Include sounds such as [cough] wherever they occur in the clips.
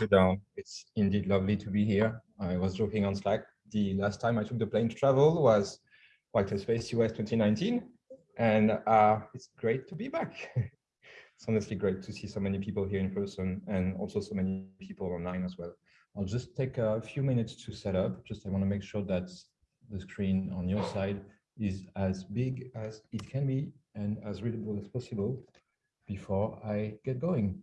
you. It's indeed lovely to be here. I was joking on Slack. The last time I took the plane to travel was Wagtail Space US 2019, and uh, it's great to be back. [laughs] it's honestly great to see so many people here in person and also so many people online as well. I'll just take a few minutes to set up. Just I want to make sure that the screen on your side is as big as it can be and as readable as possible before I get going.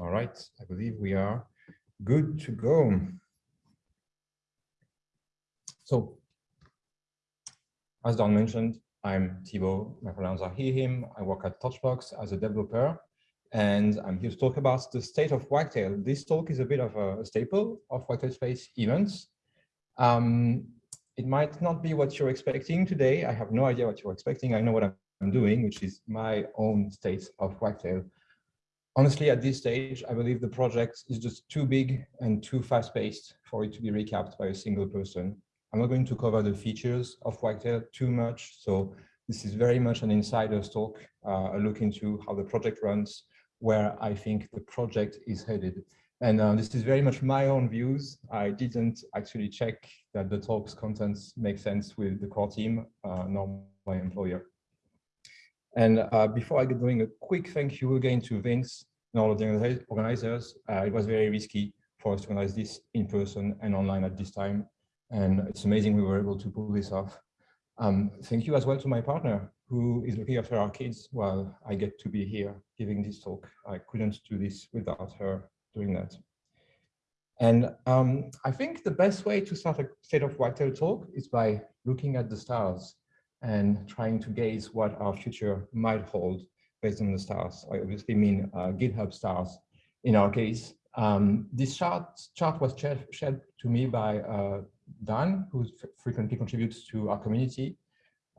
All right, I believe we are good to go. So, as Don mentioned, I'm Thibaud, my pronouns are he, him. I work at Torchbox as a developer, and I'm here to talk about the state of Wagtail. This talk is a bit of a, staple of Wagtail Space events. Um, it might not be what you're expecting today. I have no idea what you're expecting. I know what I'm doing, which is my own state of Wagtail honestly, at this stage, I believe the project is just too big and too fast-paced for it to be recapped by a single person. I'm not going to cover the features of Wagtail too much, so this is very much an insider's talk, uh, a look into how the project runs, where I think the project is headed. And uh, this is very much my own views. I didn't actually check that the talk's contents make sense with the core team, uh, nor my employer. And uh, before I get going, a quick thank you again to Vince and all of the organizers. Uh, it was very risky for us to organize this in person and online at this time. And it's amazing we were able to pull this off. Um, thank you as well to my partner who is looking after our kids while I get to be here giving this talk. I couldn't do this without her doing that. And um, I think the best way to start a state of Wagtail talk is by looking at the stars and trying to gaze what our future might hold based on the stars. I obviously mean uh, GitHub stars in our case. Um, this chart, chart was shared, to me by uh, Dan, who frequently contributes to our community.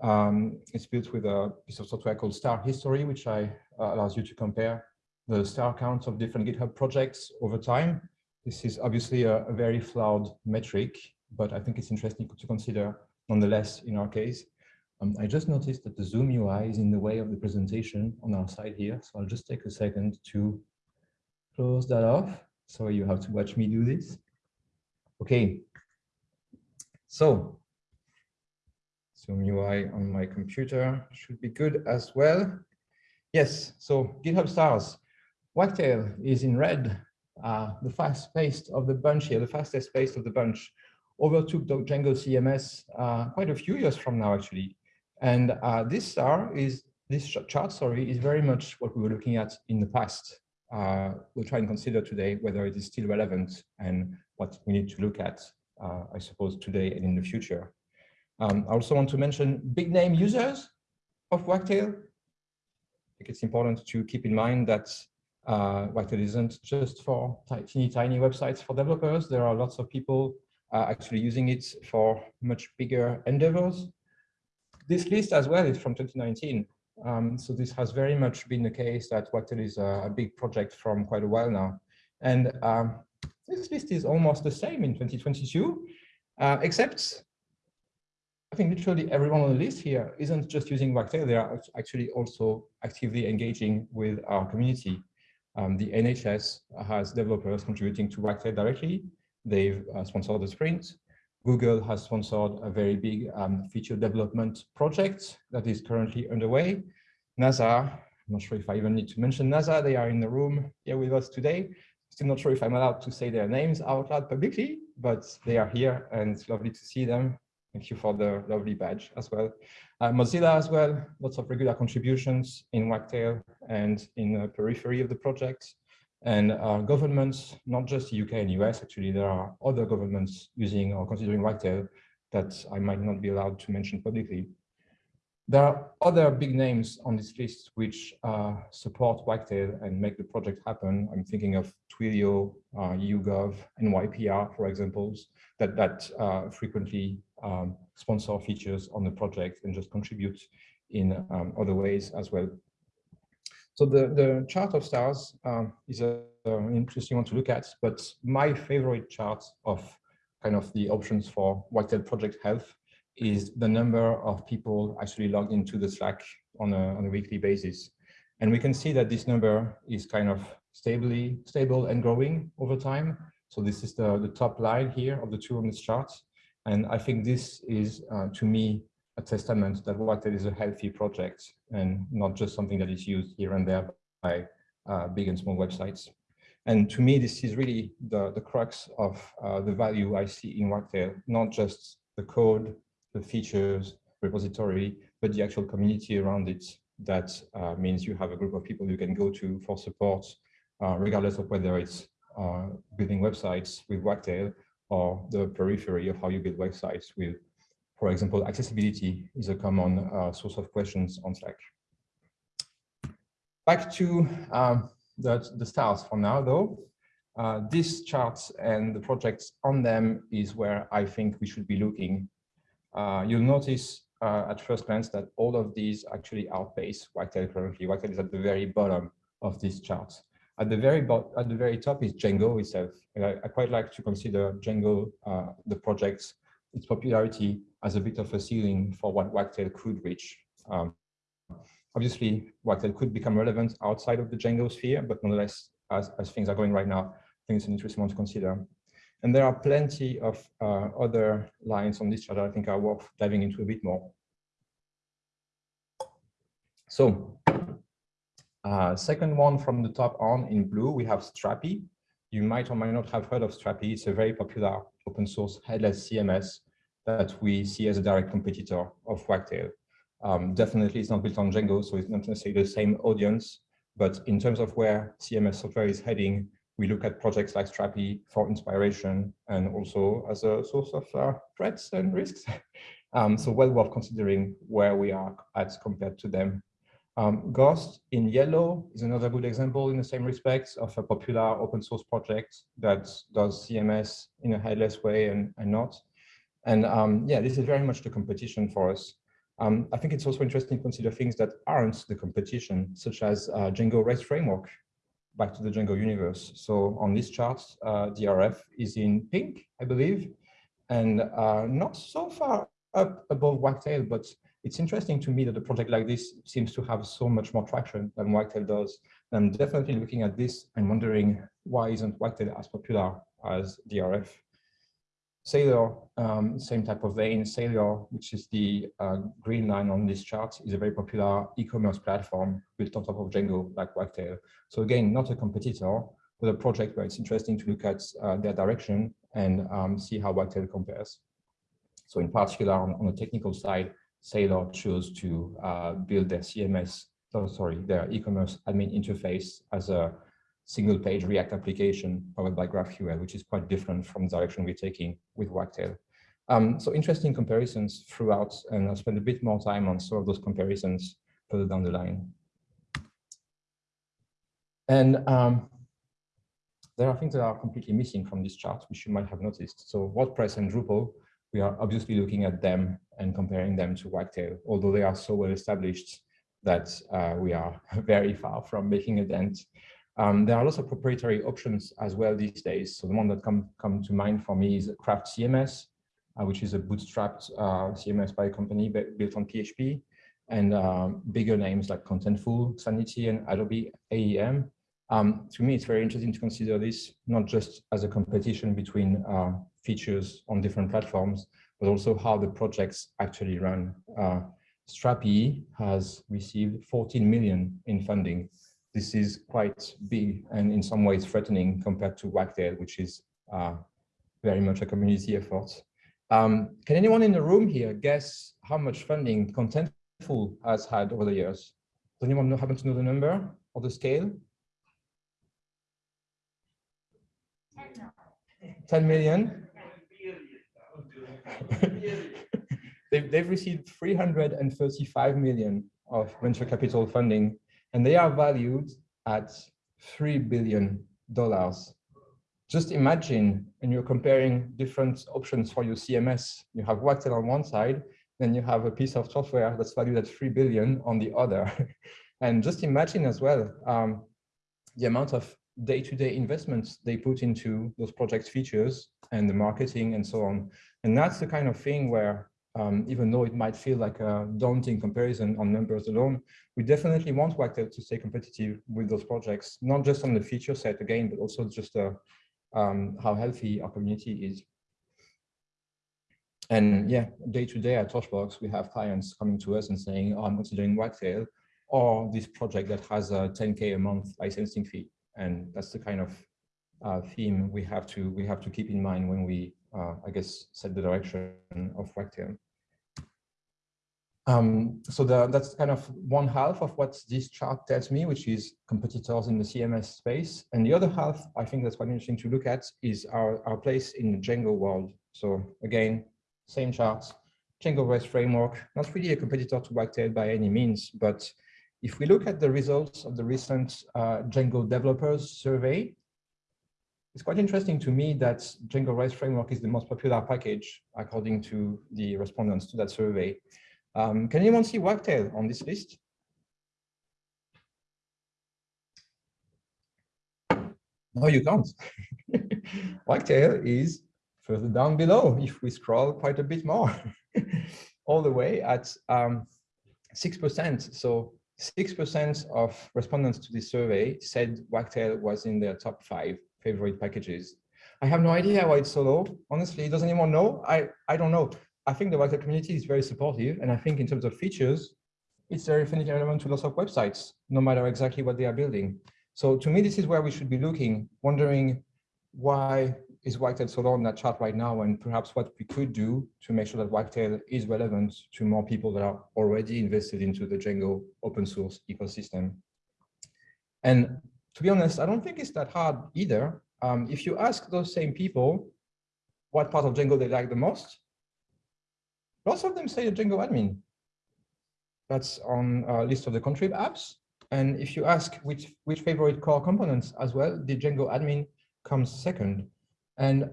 Um, it's built with a piece of software called Star History, which I, uh, allows you to compare the star counts of different GitHub projects over time. This is obviously a, a very flawed metric, but I think it's interesting to consider nonetheless in our case. Um, I just noticed that the Zoom UI is in the way of the presentation on our side here. So I'll just take a second to close that off. So you have to watch me do this. Okay. So Zoom UI on my computer should be good as well. Yes, so GitHub stars. Wagtail is in red, uh, the fast paced of the bunch here, the fastest paced of the bunch overtook Django CMS uh, quite a few years from now, actually. And uh, this star is this chart, sorry, is very much what we were looking at in the past. Uh, we'll try and consider today whether it is still relevant and what we need to look at, uh, I suppose, today and in the future. Um, I also want to mention big name users of Wagtail. I think it's important to keep in mind that uh, Wagtail isn't just for tiny, tiny websites for developers. There are lots of people uh, actually using it for much bigger endeavors. This list as well is from 2019. Um, so this has very much been the case that Wagtail is a, a, big project from quite a while now. And um, this list is almost the same in 2022, uh, except I think literally everyone on the list here isn't just using Wagtail, they are actually also actively engaging with our community. Um, the NHS has developers contributing to Wagtail directly. They've uh, sponsored the sprint. Google has sponsored a very big um, feature development project that is currently underway. NASA, I'm not sure if I even need to mention NASA, they are in the room here with us today. Still not sure if I'm allowed to say their names out loud publicly, but they are here and it's lovely to see them. Thank you for the lovely badge as well. Uh, Mozilla as well, lots of regular contributions in Wagtail and in the periphery of the project. And our governments, not just the UK and US, actually, there are other governments using or considering Wagtail that I might not be allowed to mention publicly. There are other big names on this list which uh, support Wagtail and make the project happen. I'm thinking of Twilio, uh, YouGov, and YPR, for examples, that, that uh, frequently um, sponsor features on the project and just contribute in um, other ways as well. So the, the chart of stars um, is an interesting one to look at, but my favorite chart of kind of the options for Wagtail project health is the number of people actually logged into the Slack on a, on a weekly basis. And we can see that this number is kind of stably stable and growing over time. So this is the, the top line here of the two on this chart. And I think this is, uh, to me, a testament that Wagtail is a healthy project and not just something that is used here and there by uh, big and small websites. And to me, this is really the, the crux of uh, the value I see in Wagtail, not just the code, the features, repository, but the actual community around it. That uh, means you have a group of people you can go to for support, uh, regardless of whether it's uh, building websites with Wagtail or the periphery of how you build websites with, for example, accessibility is a common uh, source of questions on Slack. Back to um, the, the stars for now, though. Uh, these charts and the projects on them is where I think we should be looking. Uh, you'll notice uh, at first glance that all of these actually outpace Wagtail currently. Wagtail is at the very bottom of these charts. At the very at the very top is Django itself. I, I, quite like to consider Django, uh, the project, its popularity as a bit of a ceiling for what Wagtail could reach. Um, obviously, Wagtail could become relevant outside of the Django sphere, but nonetheless, as, as things are going right now, I think it's an interesting one to consider. And there are plenty of uh, other lines on this chart that I think are worth diving into a bit more. So uh, second one from the top on in blue, we have Strapi. You might or might not have heard of Strapi. It's a very popular open source headless CMS that we see as a direct competitor of Wagtail. Um, definitely it's not built on Django, so it's not necessarily the same audience, but in terms of where CMS software is heading, we look at projects like Strapi for inspiration and also as a source of uh, threats and risks. [laughs] um, so well worth considering where we are at compared to them um, Ghost in yellow is another good example in the same respects of a popular open source project that does CMS in a headless way and, and not. And um, yeah, this is very much the competition for us. Um, I think it's also interesting to consider things that aren't the competition, such as uh, Django REST framework, back to the Django universe. So on this chart, uh, DRF is in pink, I believe, and uh, not so far up above Wagtail, but it's interesting to me that a project like this seems to have so much more traction than Wagtail does. And I'm definitely looking at this and wondering why isn't Wagtail as popular as DRF? Saleor, um, same type of vein. Saleor, which is the uh, green line on this chart, is a very popular e-commerce platform built on top of Django, like Wagtail. So again, not a competitor, but a project where it's interesting to look at uh, their direction and um, see how Wagtail compares. So in particular, on, on the technical side, Saleor chose to uh, build their CMS, oh, sorry, their e-commerce admin interface as a single page React application powered by GraphQL, which is quite different from the direction we're taking with Wagtail. Um, so interesting comparisons throughout, and I'll spend a bit more time on some of those comparisons further down the line. And um, there are things that are completely missing from this chart, which you might have noticed. So WordPress and Drupal we are obviously looking at them and comparing them to Wagtail, although they are so well established that uh, we are [laughs] very far from making a dent. Um, there are lots of proprietary options as well these days. So the one that come, come to mind for me is Craft CMS, uh, which is a bootstrapped uh, CMS by a company built on PHP, and um, bigger names like Contentful, Sanity, and Adobe AEM. Um, to me, it's very interesting to consider this not just as a competition between uh, features on different platforms, but also how the projects actually run. Uh, Strapi has received 14 million in funding. This is quite big and in some ways threatening compared to Wagtail, which is uh, very much a community effort. Um, can anyone in the room here guess how much funding Contentful has had over the years? Does anyone know, happen to know the number or the scale? 10 million? They've, they've received 335 million of venture capital funding, and they are valued at $3 billion. Just imagine, and you're comparing different options for your CMS. You have Wagtail on one side, then you have a piece of software that's valued at 3 billion on the other. [laughs] and just imagine as well um, the amount of day-to-day -day investments they put into those project features and the marketing and so on. And that's the kind of thing where um, even though it might feel like a daunting comparison on numbers alone, we definitely want Wagtail to stay competitive with those projects, not just on the feature set again, but also just uh, um, how healthy our community is. And yeah, day to day at Torchbox, we have clients coming to us and saying, oh, I'm considering Wagtail or this project that has a 10K a month licensing fee. And that's the kind of uh, theme we have to we have to keep in mind when we, uh, I guess, set the direction of Wagtail. Um, so the, that's kind of one half of what this chart tells me, which is competitors in the CMS space. And the other half, I think that's quite interesting to look at, is our, our place in the Django world. So again, same charts, Django REST framework, not really a competitor to Wagtail by any means, but if we look at the results of the recent uh, Django developers survey, it's quite interesting to me that Django REST framework is the most popular package according to the respondents to that survey. Um, can anyone see Wagtail on this list? No, you can't. [laughs] Wagtail is further down below if we scroll quite a bit more, [laughs] all the way at 6%. Um, so 6% of respondents to this survey said Wagtail was in their top five favorite packages. I have no idea why it's so low. Honestly, does anyone know? I, I don't know. I think the Wagtail community is very supportive. And I think in terms of features, it's very definitely relevant to lots of websites, no matter exactly what they are building. So to me, this is where we should be looking, wondering why is Wagtail so low on that chart right now, and perhaps what we could do to make sure that Wagtail is relevant to more people that are already invested into the Django open source ecosystem. And to be honest, I don't think it's that hard either. Um, if you ask those same people what part of Django they like the most, Lots of them say Django admin. That's on a list of the contrib apps. And if you ask which, which favorite core components as well, the Django admin comes second. And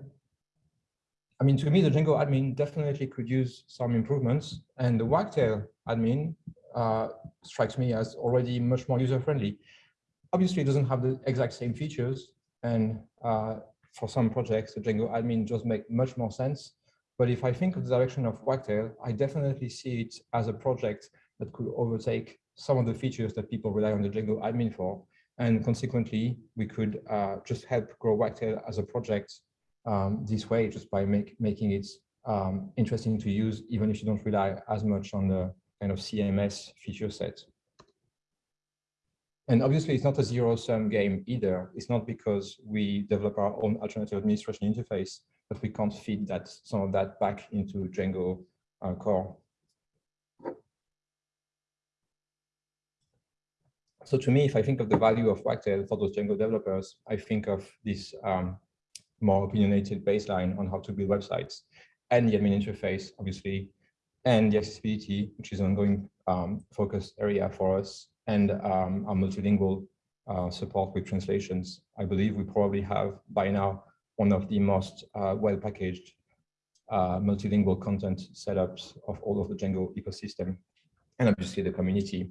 I mean, to me, the Django admin definitely could use some improvements. And the Wagtail admin uh, strikes me as already much more user-friendly. Obviously, it doesn't have the exact same features. And uh, for some projects, the Django admin just make much more sense. But if I think of the direction of Wagtail, I definitely see it as a project that could overtake some of the features that people rely on the Django admin for. And consequently, we could uh, just help grow Wagtail as a project um, this way, just by make, making it um, interesting to use, even if you don't rely as much on the kind of CMS feature set. And obviously, it's not a zero-sum game either. It's not because we develop our own alternative administration interface but we can't feed that some of that back into Django uh, core. So to me, if I think of the value of Wagtail for those Django developers, I think of this um, more opinionated baseline on how to build websites and the admin interface, obviously, and the accessibility, which is an ongoing um, focus area for us, and um, our multilingual uh, support with translations. I believe we probably have by now one of the most uh, well-packaged uh, multilingual content setups of all of the Django ecosystem, and obviously the community.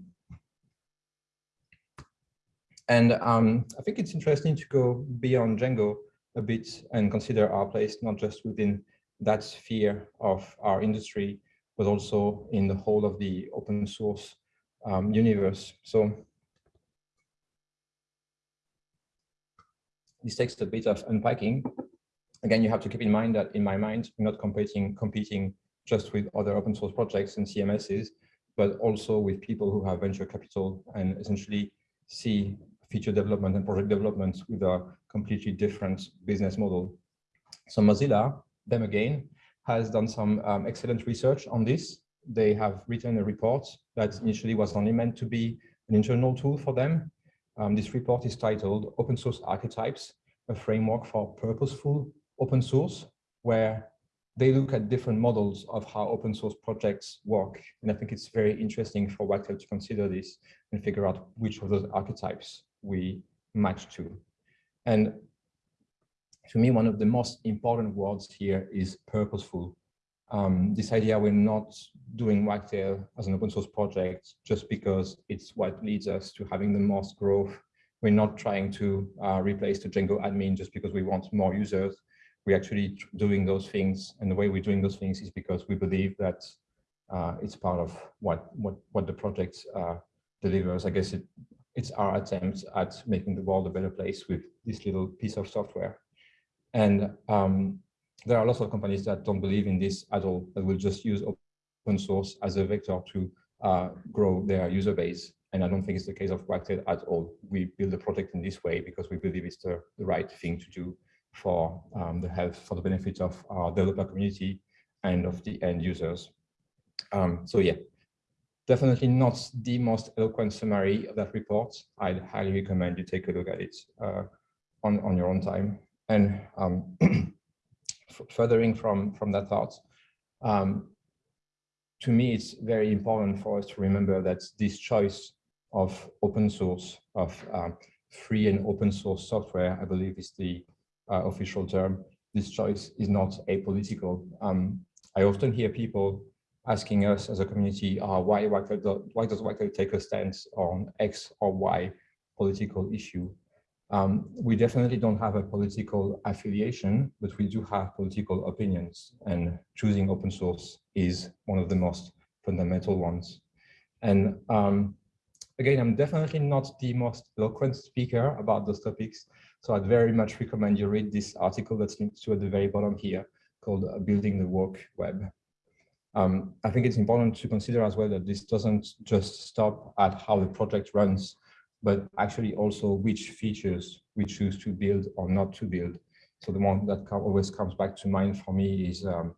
And um, I think it's interesting to go beyond Django a bit and consider our place not just within that sphere of our industry, but also in the whole of the open source um, universe. So this takes a bit of unpacking. Again, you have to keep in mind that in my mind, we're not competing, competing just with other open source projects and CMSs, but also with people who have venture capital and essentially see feature development and project development with a completely different business model. So Mozilla, them again, has done some um, excellent research on this. They have written a report that initially was only meant to be an internal tool for them, um, this report is titled Open Source Archetypes, a framework for purposeful open source, where they look at different models of how open source projects work. And I think it's very interesting for Wagtail to consider this and figure out which of those archetypes we match to. And to me, one of the most important words here is purposeful um, this idea we're not doing Wagtail as an open source project just because it's what leads us to having the most growth. We're not trying to uh, replace the Django admin just because we want more users. We're actually doing those things. And the way we're doing those things is because we believe that uh, it's part of what what what the project uh, delivers. I guess it it's our attempt at making the world a better place with this little piece of software. And um, there are lots of companies that don't believe in this at all, that will just use open source as a vector to uh, grow their user base. And I don't think it's the case of Wagtail at all. We build the project in this way because we believe it's the, the right thing to do for um, the health, for the benefit of our developer community and of the end users. Um, so yeah, definitely not the most eloquent summary of that report. I'd highly recommend you take a look at it uh, on, on your own time. And um, [clears throat] furthering from, from that thought, um, to me, it's very important for us to remember that this choice of open source, of um, free and open source software, I believe is the uh, official term, this choice is not apolitical. Um, I often hear people asking us as a community, uh, why, why, why does Wagtail take a stance on X or Y political issue? Um, we definitely don't have a political affiliation, but we do have political opinions and choosing open source is one of the most fundamental ones. And um, again, I'm definitely not the most eloquent speaker about those topics, so I'd very much recommend you read this article that's linked to at the very bottom here called Building the Work Web. Um, I think it's important to consider as well that this doesn't just stop at how the project runs, but actually also which features we choose to build or not to build. So the one that always comes back to mind for me is um,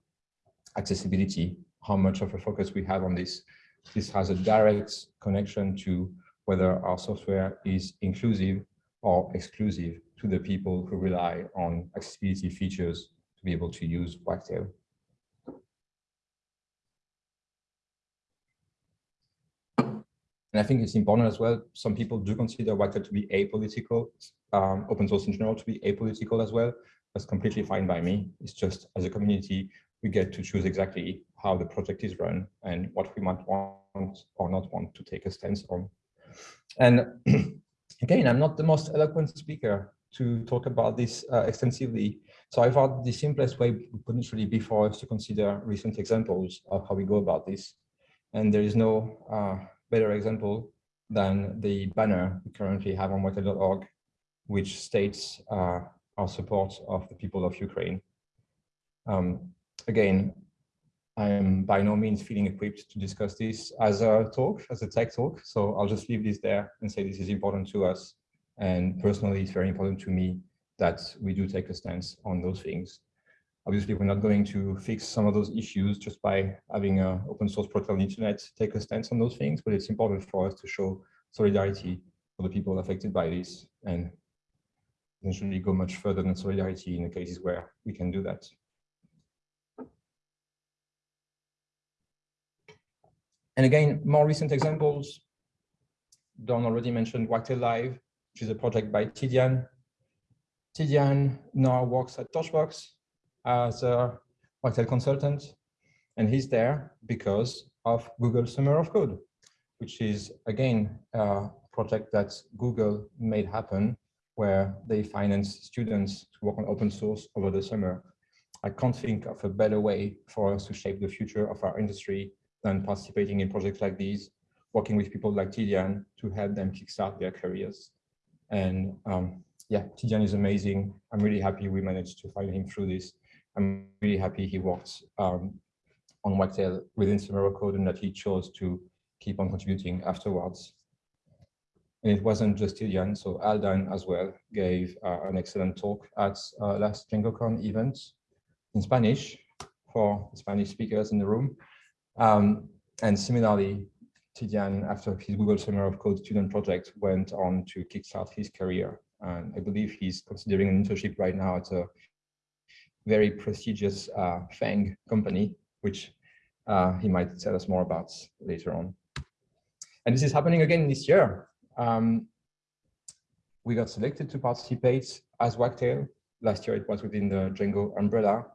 accessibility, how much of a focus we have on this. This has a direct connection to whether our software is inclusive or exclusive to the people who rely on accessibility features to be able to use Wagtail. And I think it's important as well. Some people do consider Wagtail to be apolitical, um, open source in general to be apolitical as well. That's completely fine by me. It's just as a community, we get to choose exactly how the project is run and what we might want or not want to take a stance on. And [clears throat] again, I'm not the most eloquent speaker to talk about this uh, extensively. So I thought the simplest way would potentially be for us to consider recent examples of how we go about this. And there is no uh, better example than the banner we currently have on wagtail.org, which states uh, our support of the people of Ukraine. Um, again, I am by no means feeling equipped to discuss this as a talk, as a tech talk. So I'll just leave this there and say this is important to us. And personally, it's very important to me that we do take a stance on those things. Obviously, we're not going to fix some of those issues just by having an open source protocol on the internet take a stance on those things, but it's important for us to show solidarity for the people affected by this and eventually go much further than solidarity in the cases where we can do that. And again, more recent examples, Don already mentioned Wagtail Live, which is a project by Tidiane. Tidiane now works at Torchbox, as a Wagtail consultant, and he's there because of Google Summer of Code, which is, again, a project that Google made happen where they finance students to work on open source over the summer. I can't think of a better way for us to shape the future of our industry than participating in projects like these, working with people like Tidiane to help them kickstart their careers. And um, yeah, Tidiane is amazing. I'm really happy we managed to find him through this. I'm really happy he worked um, on Wagtail within Summer of Code and that he chose to keep on contributing afterwards. And it wasn't just Tidiane, so Aldan as well gave uh, an excellent talk at uh, last DjangoCon event in Spanish for Spanish speakers in the room. Um, and similarly, Tidiane, after his Google Summer of Code student project, went on to kickstart his career. And I believe he's considering an internship right now at a very prestigious uh, FANG company, which uh, he might tell us more about later on. And this is happening again this year. Um, we got selected to participate as Wagtail. Last year it was within the Django umbrella.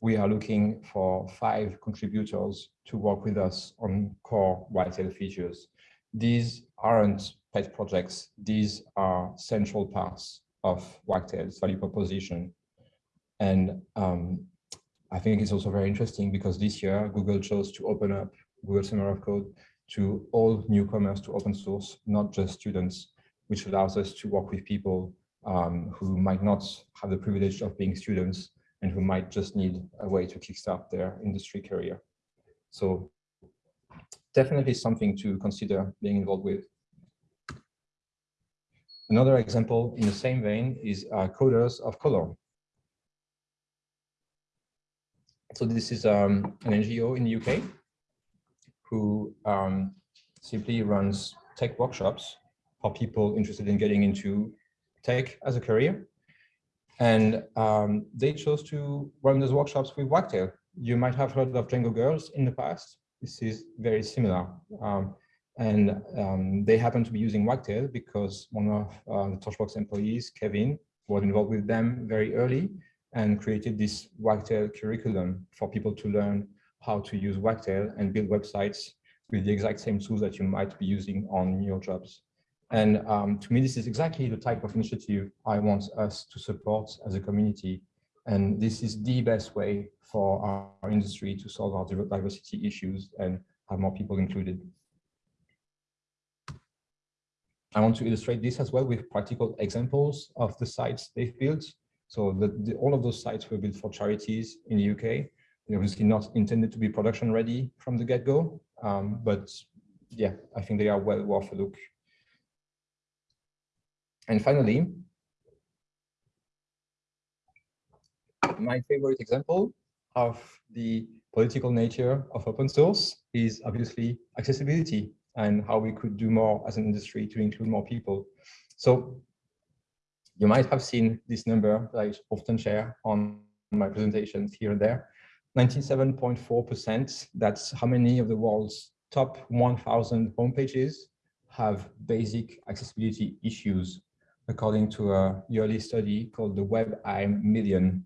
We are looking for five contributors to work with us on core Wagtail features. These aren't pet projects. These are central parts of Wagtail's value proposition and um, I think it's also very interesting because this year Google chose to open up Google Summer of Code to all newcomers to open source, not just students, which allows us to work with people um, who might not have the privilege of being students and who might just need a way to kickstart their industry career. So definitely something to consider being involved with. Another example in the same vein is uh, Coders of Color. So this is um, an NGO in the UK who um, simply runs tech workshops for people interested in getting into tech as a career. And um, they chose to run those workshops with Wagtail. You might have heard of Django Girls in the past. This is very similar. Um, and um, they happen to be using Wagtail because one of uh, the Torchbox employees, Kevin, was involved with them very early and created this Wagtail curriculum for people to learn how to use Wagtail and build websites with the exact same tools that you might be using on your jobs. And um, to me, this is exactly the type of initiative I want us to support as a community. And this is the best way for our, our industry to solve our diversity issues and have more people included. I want to illustrate this as well with practical examples of the sites they've built. So the, the, all of those sites were built for charities in the UK. They're obviously not intended to be production ready from the get-go, um, but yeah, I think they are well worth a look. And finally, my favorite example of the political nature of open source is obviously accessibility and how we could do more as an industry to include more people. So you might have seen this number that I often share on my presentations here and there. 97.4%, that's how many of the world's top 1,000 homepages have basic accessibility issues, according to a yearly study called the WebAIM Million.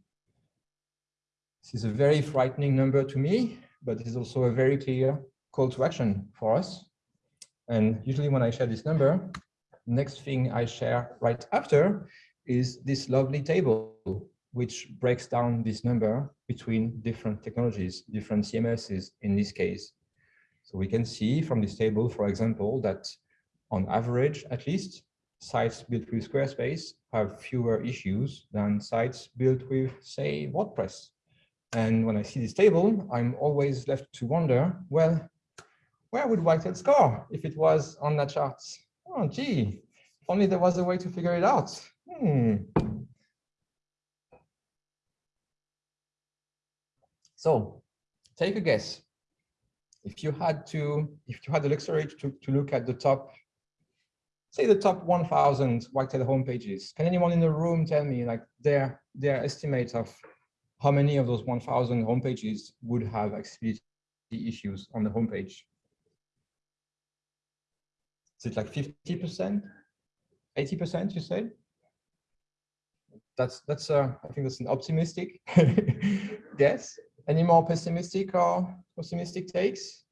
This is a very frightening number to me, but it is also a very clear call to action for us. And usually when I share this number, next thing I share right after is this lovely table, which breaks down this number between different technologies, different CMSs in this case. So we can see from this table, for example, that on average, at least, sites built with Squarespace have fewer issues than sites built with, say, WordPress. And when I see this table, I'm always left to wonder, well, where would Wagtail score if it was on that chart? Oh, gee, if only there was a way to figure it out. Hmm. So take a guess. If you had to, if you had the luxury to, to look at the top, say the top 1000 Wagtail homepages, can anyone in the room tell me like their, their estimate of how many of those 1000 homepages would have accessibility issues on the homepage? Is it like 50%, 80%, you said? That's, that's uh, I think that's an optimistic [laughs] guess. Any more pessimistic or pessimistic takes?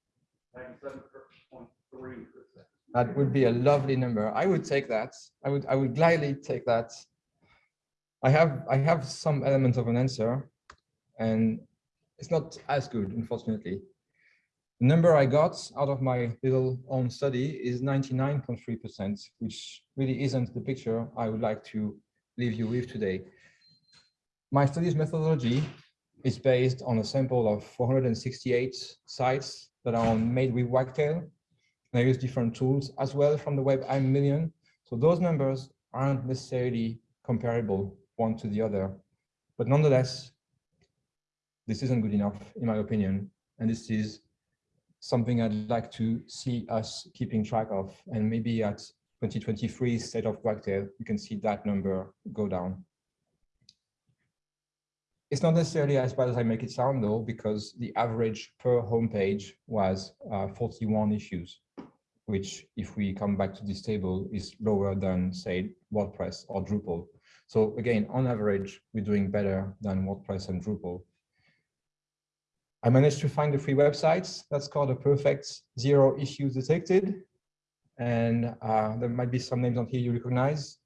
That would be a lovely number. I would take that. I would I would gladly take that. I have I have some element of an answer, and it's not as good, unfortunately. The number I got out of my little own study is 99.3%, which really isn't the picture I would like to leave you with today. My study's methodology is based on a sample of 468 sites that are made with Wagtail. And I use different tools as well from the WebAIM Million. So those numbers aren't necessarily comparable one to the other. But nonetheless, this isn't good enough, in my opinion. And this is something I'd like to see us keeping track of. And maybe at 2023 state of Wagtail, you can see that number go down. It's not necessarily as bad as I make it sound though, because the average per homepage was uh, 41 issues, which if we come back to this table is lower than say WordPress or Drupal. So again, on average, we're doing better than WordPress and Drupal. I managed to find the free websites. That's called a perfect zero issues detected. And uh, there might be some names on here you recognize.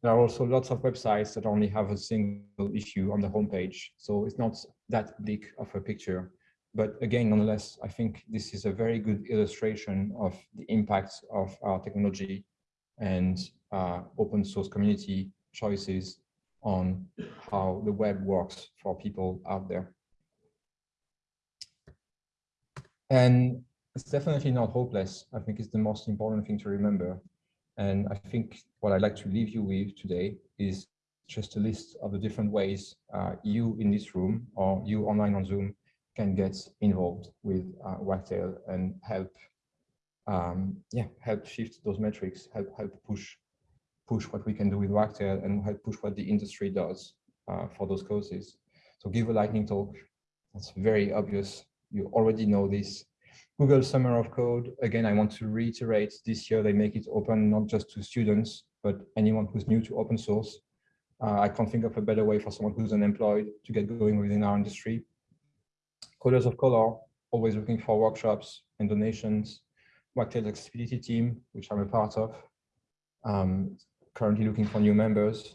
there are also lots of websites that only have a single issue on the homepage. So it's not that big of a picture. But again, nonetheless, I think this is a very good illustration of the impact of our technology and uh, open source community choices on how the web works for people out there. And it's definitely not hopeless. I think it's the most important thing to remember. And I think what I'd like to leave you with today is just a list of the different ways uh, you in this room or you online on Zoom can get involved with uh, Wagtail and help, um, yeah, help shift those metrics, help help push push what we can do with Wagtail and help push what the industry does uh, for those causes. So give a lightning talk. That's very obvious. You already know this. Google Summer of Code. Again, I want to reiterate this year they make it open not just to students, but anyone who's new to open source. Uh, I can't think of a better way for someone who's unemployed to get going within our industry. Coders of Color, always looking for workshops and donations. Wagtail Accessibility Team, which I'm a part of, um, currently looking for new members.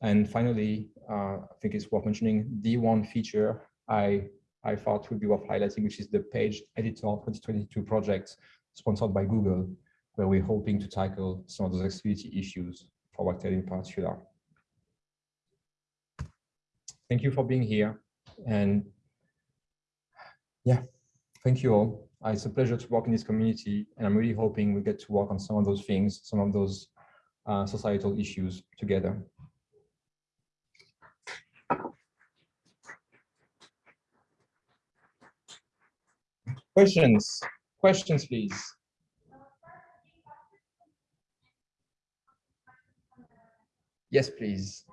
And finally, uh, I think it's worth mentioning the one feature I I thought would be worth highlighting, which is the Page Editor 2022 project sponsored by Google, where we're hoping to tackle some of those accessibility issues for Wagtail in particular. Thank you for being here. And yeah, thank you all. It's a pleasure to work in this community, and I'm really hoping we get to work on some of those things, some of those uh, societal issues together. Questions? Questions, please. Yes, please.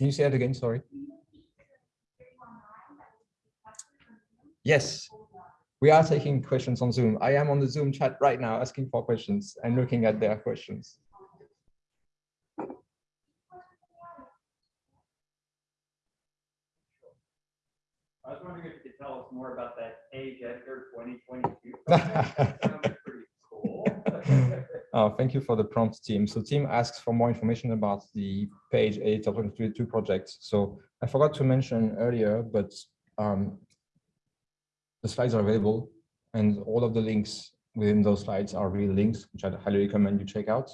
Can you say that again? Sorry. Yes, we are taking questions on Zoom. I am on the Zoom chat right now asking for questions and looking at their questions. I was wondering if you could tell us more about that Page Editor 2022. [laughs] Oh, thank you for the prompt team. So team asks for more information about the page editor 2022 project. So I forgot to mention earlier, but um, the slides are available and all of the links within those slides are real links, which I'd highly recommend you check out.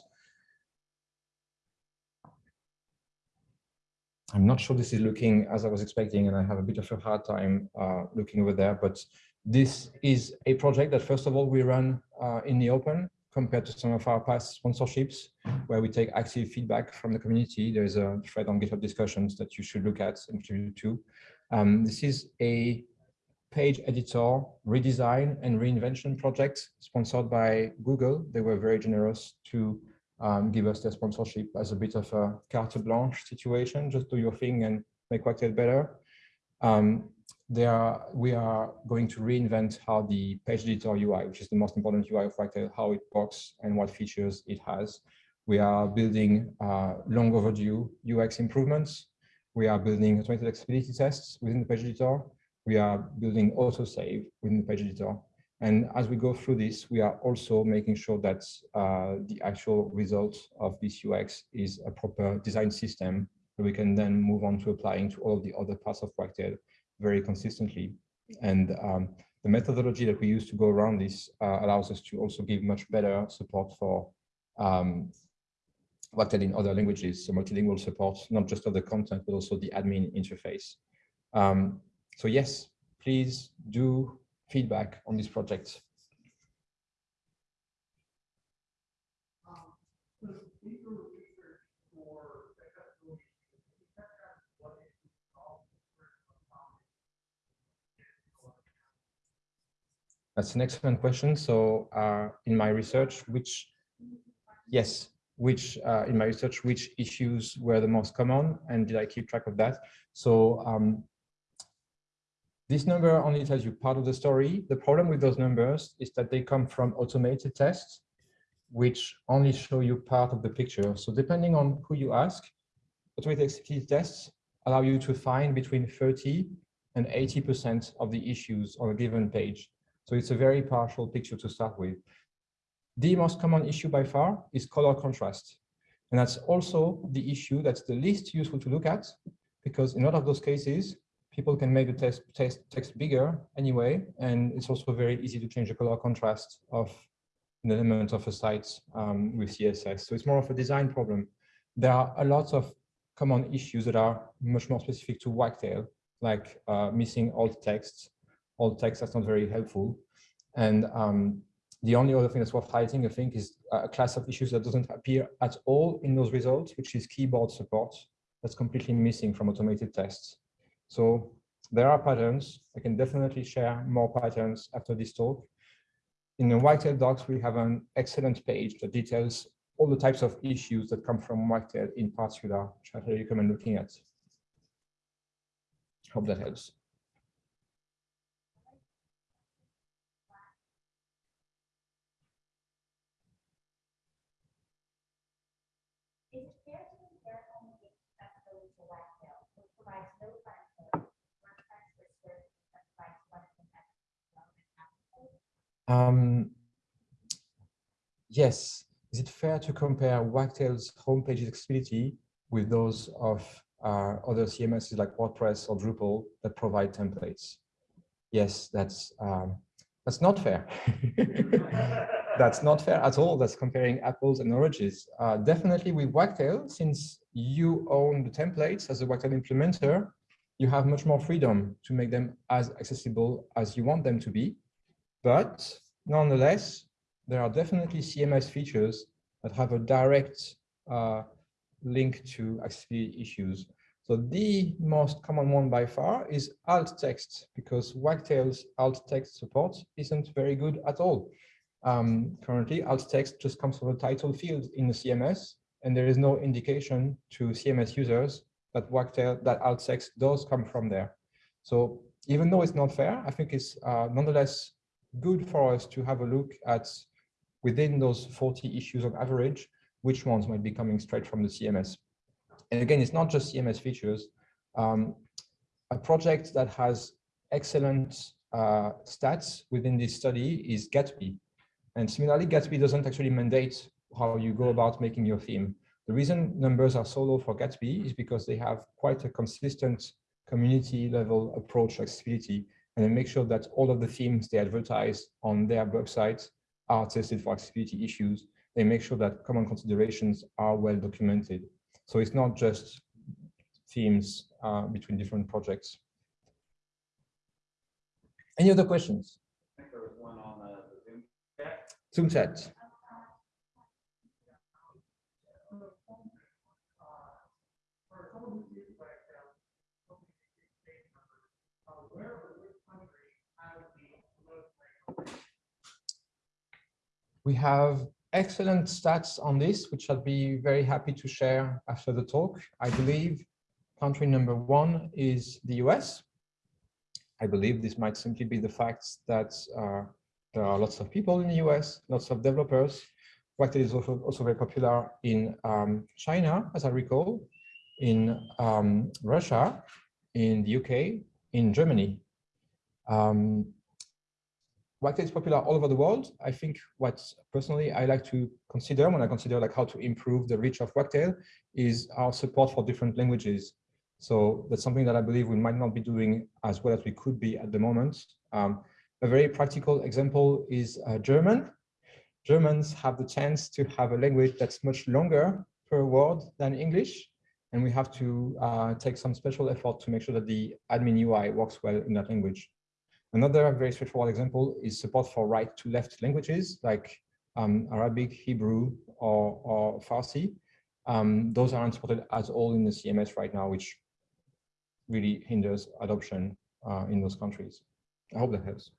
I'm not sure this is looking as I was expecting, and I have a bit of a hard time uh, looking over there, but this is a project that first of all, we run uh, in the open compared to some of our past sponsorships where we take active feedback from the community. There's a thread on GitHub discussions that you should look at and contribute to. Um, this is a page editor redesign and reinvention project sponsored by Google. They were very generous to um, give us their sponsorship as a bit of a carte blanche situation. Just do your thing and make Wagtail better. Um, are, we are going to reinvent how the page editor UI, which is the most important UI of Wagtail, how it works and what features it has. We are building uh, long overdue UX improvements. We are building automated accessibility tests within the page editor. We are building autosave within the page editor. And as we go through this, we are also making sure that uh, the actual result of this UX is a proper design system that we can then move on to applying to all the other parts of Wagtail very consistently. And um, the methodology that we use to go around this uh, allows us to also give much better support for um, Wagtail in other languages, so multilingual support, not just of the content, but also the admin interface. Um, so yes, please do feedback on this project. That's an excellent question. So uh, in my research, which, yes, which uh, in my research, which issues were the most common and did I keep track of that? So um, This number only tells you part of the story. The problem with those numbers is that they come from automated tests, which only show you part of the picture. So depending on who you ask, automated tests allow you to find between 30 and 80% of the issues on a given page. So it's a very partial picture to start with. The most common issue by far is color contrast. And that's also the issue that's the least useful to look at, because in a lot of those cases, people can make the text, text, text bigger anyway, and it's also very easy to change the color contrast of an element of a site um, with CSS. So it's more of a design problem. There are a lot of common issues that are much more specific to Wagtail, like uh, missing alt text. Alt text that's not very helpful. And um, the only other thing that's worth highlighting, I think, is a class of issues that doesn't appear at all in those results, which is keyboard support. That's completely missing from automated tests. So there are patterns. I can definitely share more patterns after this talk. In the Wagtail docs, we have an excellent page that details all the types of issues that come from Wagtail in particular, which I recommend looking at. Hope that helps. Is it fair to compare only accessibility to Wagtail, which provides no benefit, WordPress with services that provides less than accessibility? Um, yes. Is it fair to compare Wagtail's homepage accessibility with those of uh, other CMSs like WordPress or Drupal that provide templates? Yes, that's um, that's not fair. [laughs] that's not fair at all. That's comparing apples and oranges. Uh, definitely with Wagtail, since you own the templates as a Wagtail implementer, you have much more freedom to make them as accessible as you want them to be. But nonetheless, there are definitely CMS features that have a direct uh, link to accessibility issues. So the most common one by far is alt text, because Wagtail's alt text support isn't very good at all. Um, currently, alt text just comes from a title field in the CMS, and there is no indication to CMS users that Wagtail, that alt text does come from there. So even though it's not fair, I think it's uh, nonetheless good for us to have a look at within those 40 issues on average, which ones might be coming straight from the CMS. And again, it's not just CMS features. Um, a project that has excellent uh, stats within this study is Gatsby. And similarly, Gatsby doesn't actually mandate how you go about making your theme. The reason numbers are so low for Gatsby is because they have quite a consistent community level approach to accessibility and they make sure that all of the themes they advertise on their website are tested for accessibility issues. They make sure that common considerations are well documented. So it's not just themes uh, between different projects. Any other questions? I think there was one on the the Zoom chat. Zoom chat. We have excellent stats on this, which I'd be very happy to share after the talk. I believe country number one is the US. I believe this might simply be the fact that uh, there are lots of people in the US, lots of developers. Wagtail is also, also very popular in um, China, as I recall, in um, Russia, in the UK, in Germany. Um, Wagtail is popular all over the world. I think what personally I like to consider when I consider like how to improve the reach of Wagtail is our support for different languages. So that's something that I believe we might not be doing as well as we could be at the moment. Um, a very practical example is uh, German. Germans have the chance to have a language that's much longer per word than English. And we have to uh, take some special effort to make sure that the admin UI works well in that language. Another very straightforward example is support for right to left languages like um, Arabic, Hebrew, or, or Farsi. Um, those aren't supported at all in the CMS right now, which really hinders adoption uh, in those countries. I hope that helps.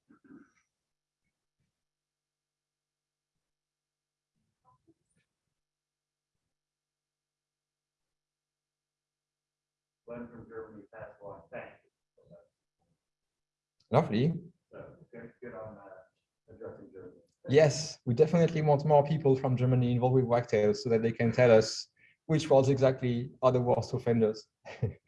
Glenn from Germany passed along, thank you. Lovely. So good, on uh, addressing Germany. Yes, we definitely want more people from Germany involved with Wagtail so that they can tell us which ones exactly are the worst offenders. [laughs]